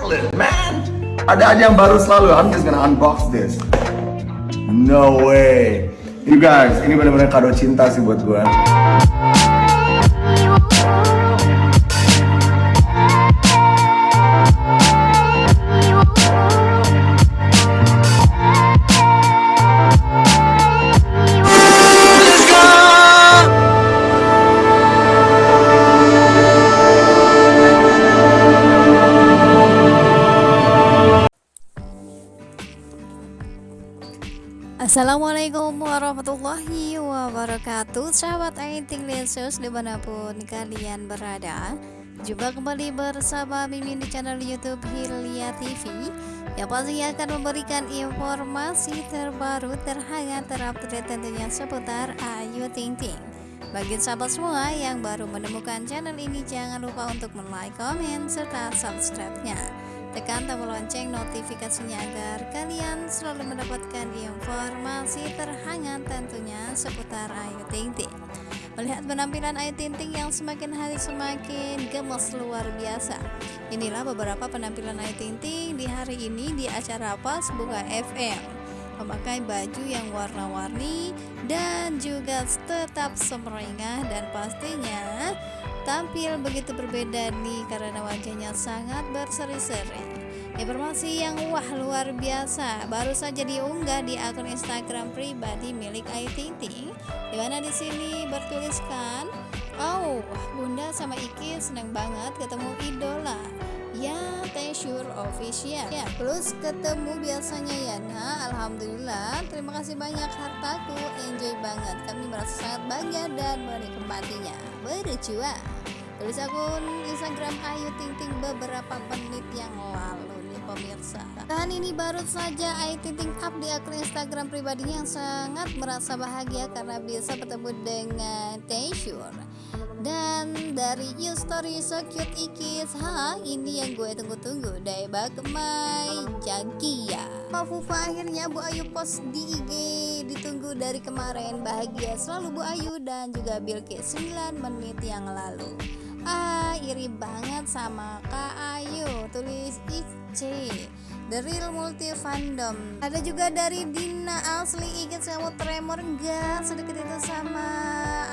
Man, ada aja yang baru selalu. I'm just gonna unbox this. No way. You guys, ini benar-benar kado cinta sih buat gue. Assalamualaikum warahmatullahi wabarakatuh. Sahabat Aiting Lensus di mana pun kalian berada Jumpa kembali bersama Mimin di channel Youtube Hilya TV Yang pastinya akan memberikan informasi terbaru terhangat terupdate tentunya seputar Ayu Ting Ting. Bagi sahabat semua yang baru menemukan channel ini jangan lupa untuk like, komen, serta subscribe-nya Tekan tombol lonceng notifikasinya agar kalian selalu mendapatkan informasi terhangat tentunya seputar Ayu Ting Ting. Melihat penampilan Ayu Ting Ting yang semakin hari semakin gemes luar biasa. Inilah beberapa penampilan Ayu Ting Ting di hari ini di acara Pas Buka FM memakai baju yang warna-warni dan juga tetap semeringah dan pastinya tampil begitu berbeda nih karena wajahnya sangat berseri-seri. Informasi yang wah luar biasa baru saja diunggah di akun Instagram pribadi milik Ayu Ting Ting, di mana di sini bertuliskan, "Oh, Bunda sama Iki seneng banget ketemu idola." Ya, Tensure Official. Ya, plus ketemu biasanya ya. Nah, alhamdulillah. Terima kasih banyak hartaku. Enjoy banget. Kami merasa sangat bangga dan menikmatinya. Berjuang. Tulis akun Instagram Ayu Ting Ting beberapa menit yang lalu nih pemirsa. Dan ini baru saja Ayu Ting up di akun Instagram pribadinya yang sangat merasa bahagia karena bisa bertemu dengan Tensure dan dari you story so cute ikis ha ini yang gue tunggu-tunggu. Dari Bakmai Jagia Mafufa akhirnya Bu Ayu post di IG ditunggu dari kemarin bahagia selalu Bu Ayu dan juga Bilkis 9 menit yang lalu. Ah iri banget sama Kak Ayu tulis IC The Real Multi Fandom. Ada juga dari Dina Asli ikut kamu tremor enggak sedekat itu sama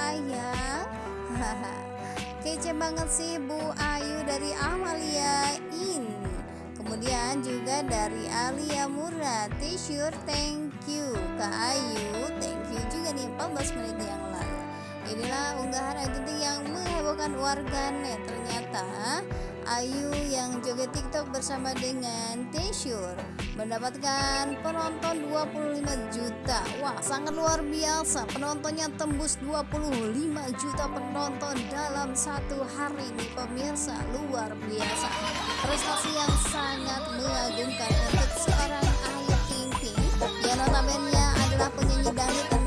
ayah kece banget sih Bu Ayu dari Amalia. In. Kemudian juga dari Alia Murad. T-shirt thank you Kak Ayu. Thank you juga nih 14 menit yang lalu. Inilah unggahan Ayu yang menghebohkan warganet. Ternyata Ayu yang joget TikTok bersama dengan Tensure mendapatkan penonton 25 juta. Wah, sangat luar biasa. Penontonnya tembus 25 juta penonton dalam satu hari nih pemirsa. Luar biasa. Prestasi yang sangat mengagumkan untuk seorang Ayu Ting Ting yang notabene adalah penyanyi dangdut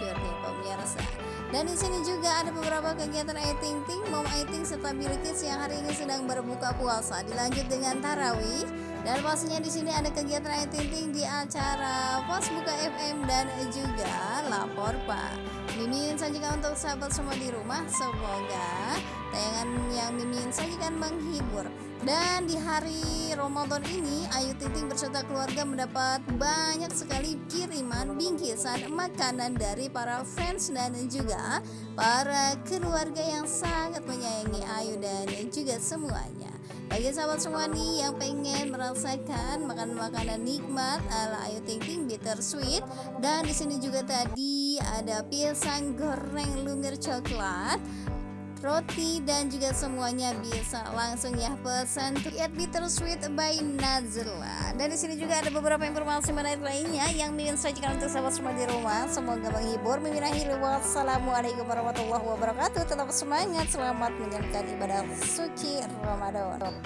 Nih pemirsa. Dan di sini juga ada beberapa kegiatan Ayu Ting Mom Ayu Ting serta Bilkis yang hari ini sedang berbuka puasa. Dilanjut dengan tarawih dan pastinya di sini ada kegiatan Ayu Ting di acara Pos Buka FM dan juga Lapor Pak. Mimin sajikan untuk sahabat semua di rumah. Semoga tayangan yang Mimin sajikan menghibur. Dan di hari Ramadan ini Ayu Ting berserta keluarga mendapat banyak sekali kiriman bingkisan makanan dari para fans dan juga para keluarga yang sangat menyayangi Ayu dan juga semuanya. Bagi sahabat semua nih yang pengen merasakan makan makanan nikmat ala Ayu Ting Ting bittersweet dan di sini juga tadi ada pisang goreng lumir coklat roti dan juga semuanya bisa langsung ya pesan Eat Bittersweet by Nazla dan di sini juga ada beberapa informasi menarik lainnya yang ingin sajikan untuk sahabat semua di rumah semoga menghibur Mimin akhiri wassalamualaikum warahmatullahi wabarakatuh tetap semangat selamat menjalankan ibadah suci Ramadan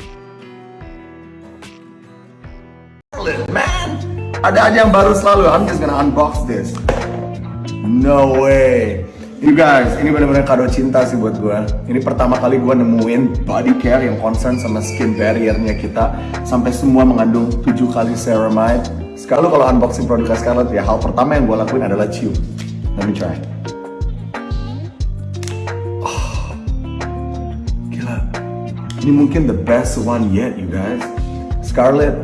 Man, ada aja yang baru selalu. I'm just gonna unbox this. No way. You guys, ini benar-benar kado cinta sih buat gue. Ini pertama kali gue nemuin body care yang concern sama skin barriernya kita sampai semua mengandung 7 kali ceramide. Sekarang kalau unboxing produk Scarlett ya hal pertama yang gue lakuin adalah cium. Let me try. Oh, gila. Ini mungkin the best one yet, you guys. Scarlett,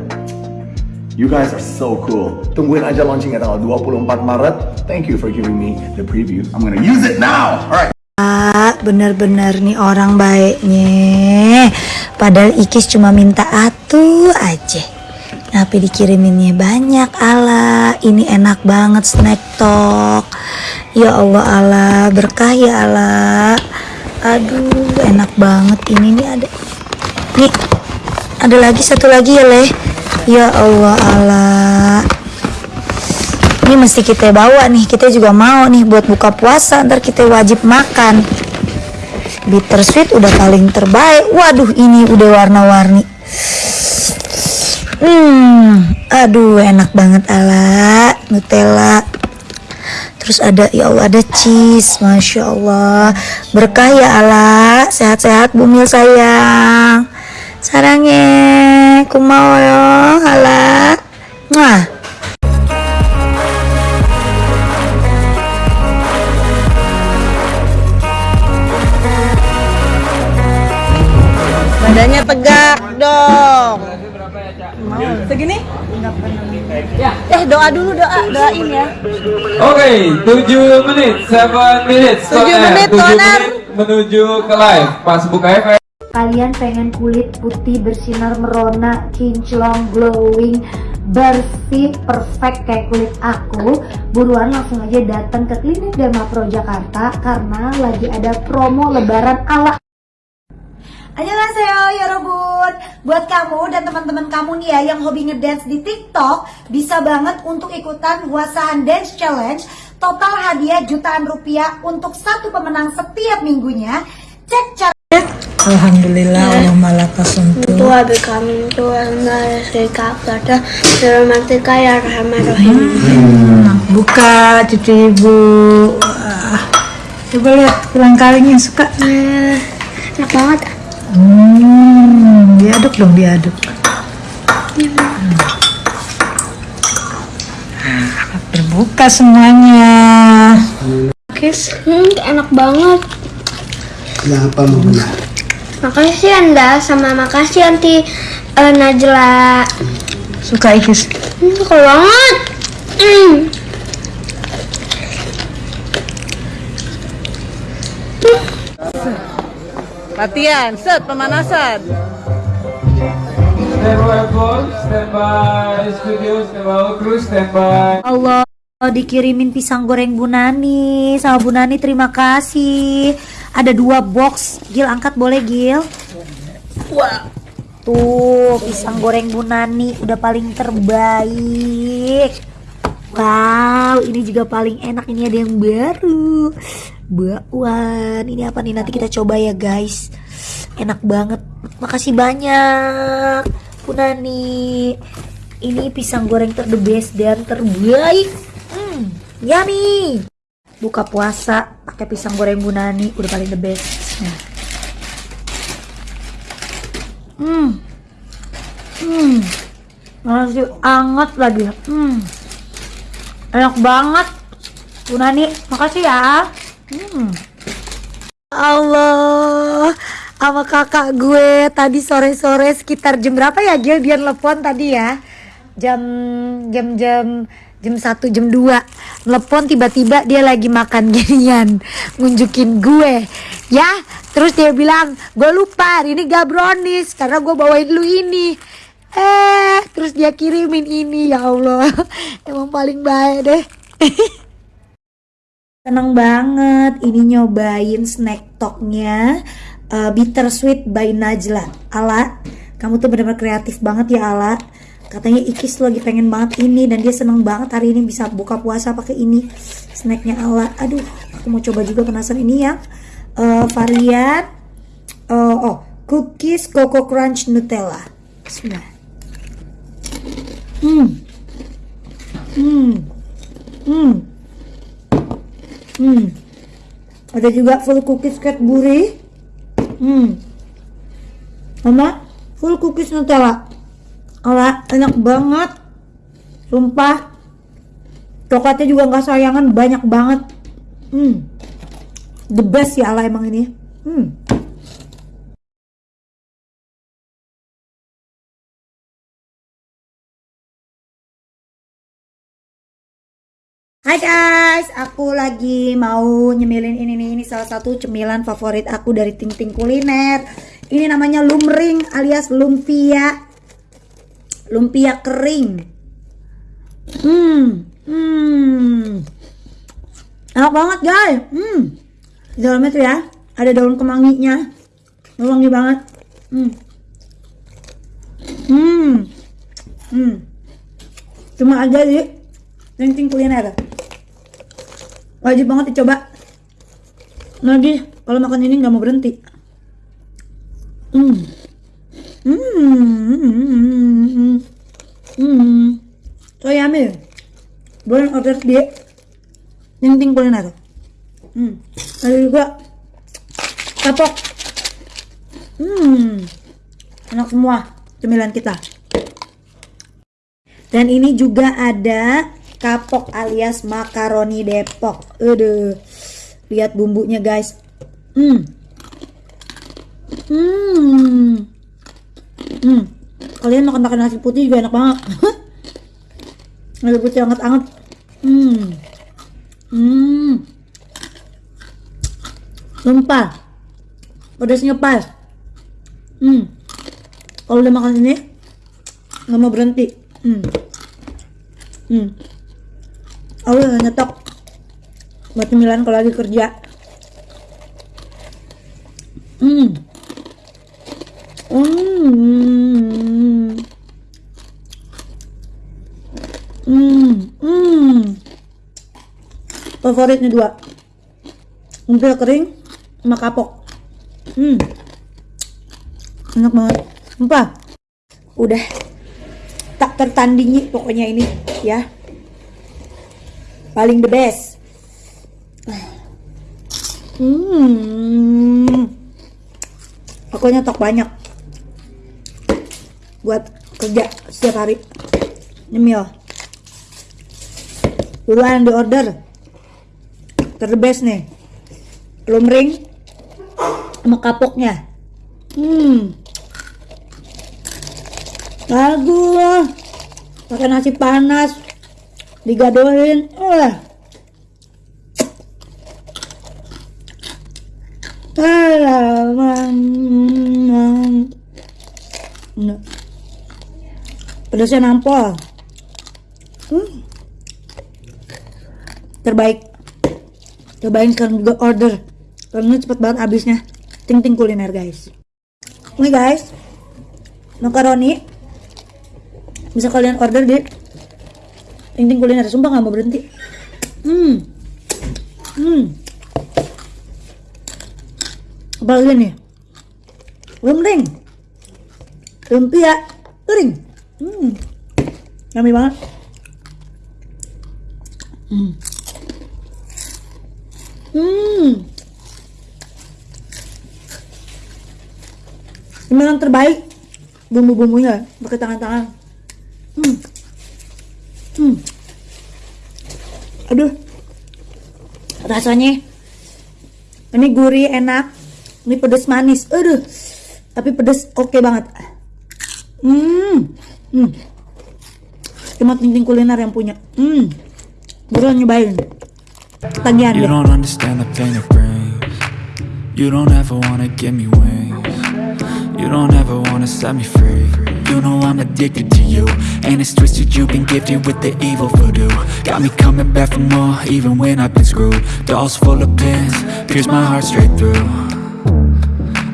you guys are so cool. Tungguin aja launchingnya tanggal 24 Maret. Thank you for giving me the preview. I'm gonna use it now. Alright. bener-bener nih orang baiknya. Padahal Ikis cuma minta atu aja. Tapi dikiriminnya banyak ala. Ini enak banget snack talk ya Allah ala. Berkah ya ala. Aduh enak banget ini nih. Ada nih. Ada lagi satu lagi ya leh ya Allah ala ini mesti kita bawa nih kita juga mau nih buat buka puasa ntar kita wajib makan. Bittersweet udah paling terbaik. Waduh ini udah warna-warni. Hmm aduh enak banget ala. Nutella. Terus ada ya Allah ada cheese Masya Allah. Berkah ya ala. Sehat-sehat bumil sayang. Sarangnya kumau yo ala. Mwah. Badannya tegak dong. Segini? Eh doa dulu doa doain ya. Oke, 7 menit, 7 minutes. Tujuh eh, menit, tujuh Toner. menit menuju ke live. Pas buka efek. Kalian pengen kulit putih bersinar merona, kinclong, glowing, bersih, perfect kayak kulit aku Buruan langsung aja datang ke Klinik Derma Pro Jakarta Karena lagi ada promo lebaran ala Annyeonghaseyo Yorobun Buat kamu dan teman-teman kamu nih ya yang hobi ngedance di TikTok Bisa banget untuk ikutan Wasahan Dance Challenge. Total hadiah jutaan rupiah untuk satu pemenang setiap minggunya. Cek cara Alhamdulillah Allah malaka Tua kami tua nara serika kata Romantika ya rahman-rahim Buka cucu ibu. Coba lihat tulang kalingnya suka. Enak banget Hmm, diaduk dong diaduk. Hmm. Terbuka semuanya. Kis, hmm, enak banget. Kenapa Muna? Makasih Anda. Sama makasih Anti eh, Najla. Suka Ikis hmm, Suka banget. Hmm. Latihan, set pemanasan. Stand by phone, stand by. Studio, stand by kru, stand by. Allah dikirimin pisang goreng Bu Nani. Sama Bu Nani terima kasih. Ada dua box. Gil angkat boleh Gil? Wah. Tuh pisang goreng Bu Nani udah paling terbaik Wow ini juga paling enak. Ini ada yang baru. Bakwan ini apa nih? Nanti kita coba ya guys. Enak banget. Makasih banyak Bu Nani ini pisang goreng ter the best dan terbaik hmm, yummy. Buka puasa pakai pisang goreng Bu Nani udah paling the best. Hmm. Hmm. Masih anget lagi. Hmm enak banget. Bu Nani makasih ya. Hmm. Allah sama kakak gue tadi sore-sore sekitar jam berapa ya Gil? Dia telepon tadi ya. Jam jam jam jam 1 jam 2 telepon tiba-tiba dia lagi makan ginian ngunjukin gue. Ya terus dia bilang gue lupa ini gak brownies karena gue bawain lu ini eh terus dia kirimin ini ya Allah. Emang paling baik deh. Seneng banget ini nyobain snack talknya uh, Bittersweet by Najla. Ala, kamu tuh bener-bener kreatif banget ya Ala. Katanya Ikis lagi pengen banget ini dan dia seneng banget hari ini bisa buka puasa pakai ini snacknya Ala. Aduh, aku mau coba juga penasaran ini ya. Uh, varian uh, Oh, cookies Coco Crunch Nutella. Bismillah Hmm Hmm Hmm Hmm. Ada juga full cookies Cadbury. Hmm. Mama, full cookies Nutella. Ala, enak banget. Sumpah. Coklatnya juga nggak sayangan, banyak banget. Hmm. The best ya Allah emang ini. Hmm. Hai guys, aku lagi mau nyemilin ini nih, ini salah satu cemilan favorit aku dari Ting Ting Kuliner. Ini namanya lumring alias lumpia. Lumpia kering. Hmm, hmm. Enak banget guys. Hmm. Di dalamnya tuh ya, ada daun kemanginya. Wangi banget. Hmm. Hmm. Hmm. Cuma aja di Ting Ting Kuliner wajib banget dicoba. Lagi kalau makan ini nggak mau berhenti. Hmm. Hmm. Hmm. Hmm so yummy boleh order di ting kuliner. Hmm. Ada juga kapok. Hmm. Enak semua cemilan kita. Dan ini juga ada kapok alias makaroni Depok. Aduh. Lihat bumbunya, guys. Hmm. Hmm. Hmm. Kalian makan makan nasi putih juga enak banget. nasi putih anget-anget. Hmm. Hmm. Lempah. Pedasnya pas. Hmm. Kalau udah makan ini nggak mau berhenti. Hmm. Hmm aku udah nyetok. Buat cemilan kalau lagi kerja. Hmm. Hmm. Hmm. Hmm. Favoritnya dua. Umpil kering sama kapok. Hmm. Enak banget. Sumpah. Udah. Tak tertandingi pokoknya ini ya paling the best. Hmm. Aku nyetok banyak. Buat kerja setiap hari. Nyemil. Buruan di order. Terbest nih. Lumring sama kapoknya. Hmm. Bagus. Pakai nasi panas digadohin eh nah. pedasnya nampol. Hmm. terbaik. Cobain sekarang juga order. Karena cepet banget habisnya. Ting ting kuliner guys. Ini guys. Makaroni. Bisa kalian order di Ting kuliner, sumpah nggak mau berhenti. Hmm, hmm. Apa lagi nih? Lumring, lumpia, kering. Hmm, yummy banget. Hmm. Hmm. Cemilan terbaik bumbu-bumbunya pakai tangan-tangan. Hmm. Aduh. Rasanya ini gurih enak. Ini pedas manis. Aduh. Tapi pedas oke okay banget. Hmm. Hmm. Cuma ting kuliner yang punya. Hmm. Buruan nyobain. Tagihan You don't understand the pain it brings. You don't ever wanna give me wings. You don't ever wanna set me free. You know I'm addicted to you. And it's twisted, you've been gifted with the evil voodoo. Got me coming back for more, even when I've been screwed. Dolls full of pins, pierce my heart straight through.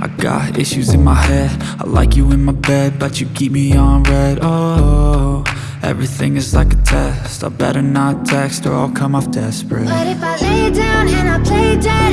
I got issues in my head. I like you in my bed, but you keep me on red. Oh, everything is like a test. I better not text or I'll come off desperate. But if I lay down and I play dead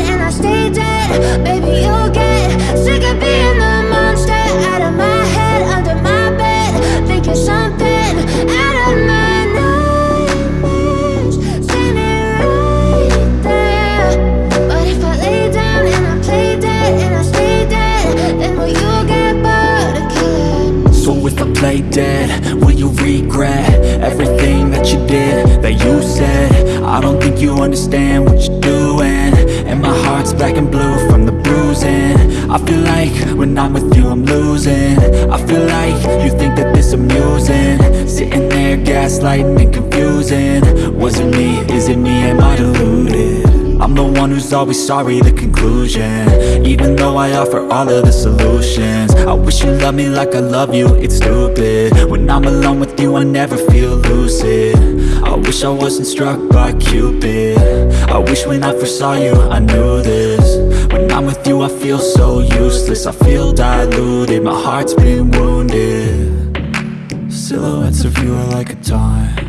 my black and blue from the bruising. I feel like when I'm with you I'm losing. I feel like you think that this amusing. Sitting there gaslighting and confusing. Was it me, is it me, am I deluded? I'm the one who's always sorry, the conclusion. Even though I offer all of the solutions. I wish you loved me like I love you, it's stupid. When I'm alone with you I never feel lucid I wish I wasn't struck by Cupid. I wish when I first saw you I knew this. When I'm with you I feel so useless. I feel diluted, my heart's been wounded. Silhouettes of you are like a taunt.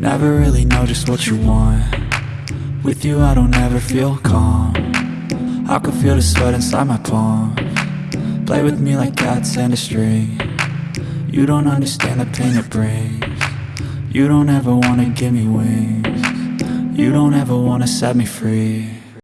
Never really know just what you want. With you I don't ever feel calm. I can feel the sweat inside my palm. Play with me like cats and a string. You don't understand the pain it brings You don't ever wanna give me wings. You don't ever wanna set me free